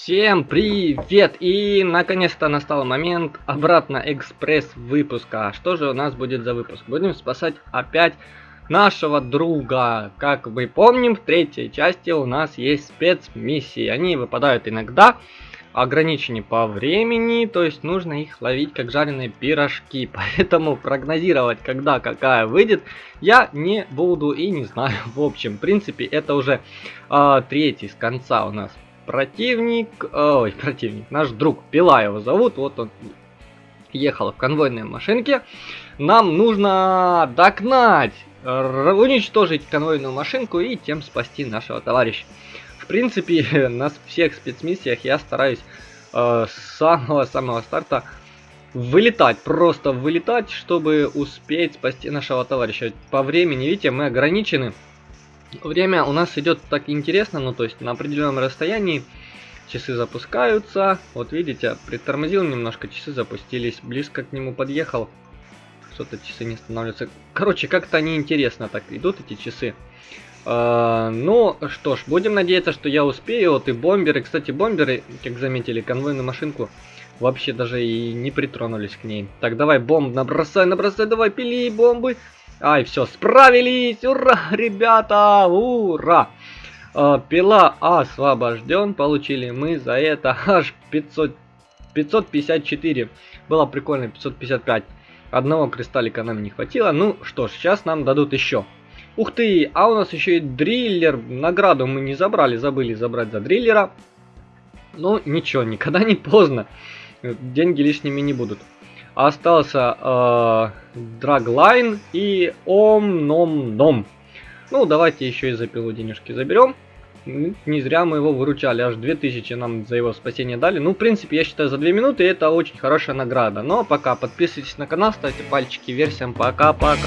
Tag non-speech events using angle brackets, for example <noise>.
Всем привет! И наконец-то настал момент обратно экспресс выпуска. Что же у нас будет за выпуск? Будем спасать опять нашего друга. Как мы помним, в третьей части у нас есть спецмиссии. Они выпадают иногда, ограничены по времени, то есть нужно их ловить как жареные пирожки. <laughs> Поэтому прогнозировать, когда какая выйдет, я не буду и не знаю. <laughs> В общем, в принципе, это уже э, третий с конца у нас противник, ой, противник, наш друг, Пила его зовут, вот он ехал в конвойной машинке. Нам нужно догнать, уничтожить конвойную машинку и тем спасти нашего товарища. В принципе, <laughs> на всех спецмиссиях я стараюсь э, с самого-самого старта вылетать, просто вылетать, чтобы успеть спасти нашего товарища. По времени, видите, мы ограничены. Время у нас идет так интересно, ну то есть на определенном расстоянии часы запускаются. Вот видите, притормозил немножко, часы запустились, близко к нему подъехал. Что-то часы не становятся. Короче, как-то неинтересно так идут эти часы. Uh, ну что ж, будем надеяться, что я успею. Вот и бомберы. Кстати, бомберы, как заметили, конвойную машинку вообще даже и не притронулись к ней. Так, давай бомб набросай, набросай, давай пили бомбы. Ай, все, справились! Ура, ребята! Ура! Э, пила освобожден. Получили мы за это аж 500, 554. Было прикольно, 555. Одного кристаллика нам не хватило. Ну что ж, сейчас нам дадут еще. Ух ты, а у нас еще и дриллер. Награду мы не забрали, забыли забрать за дриллера. Ну, ничего, никогда не поздно. Деньги лишними не будут остался э, Драглайн и Ом Ном Ном. Ну, давайте еще и за пилу денежки заберем. Не зря мы его выручали, аж 2000 нам за его спасение дали. Ну, в принципе, я считаю, за 2 минуты это очень хорошая награда. Но пока подписывайтесь на канал, ставьте пальчики вверх, всем пока-пока.